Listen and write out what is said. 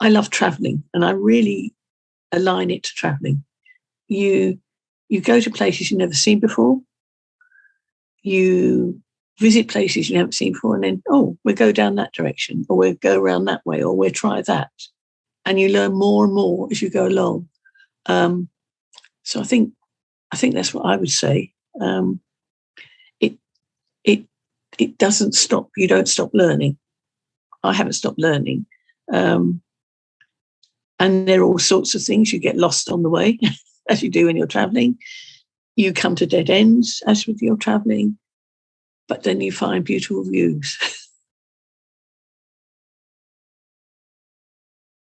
I love traveling and I really align it to traveling. You you go to places you've never seen before. You visit places you haven't seen before, and then, oh, we'll go down that direction, or we'll go around that way, or we'll try that. And you learn more and more as you go along. Um, so I think I think that's what I would say. Um, it it it doesn't stop. You don't stop learning. I haven't stopped learning. Um, and there are all sorts of things. You get lost on the way, as you do when you're traveling. You come to dead ends, as with your traveling, but then you find beautiful views.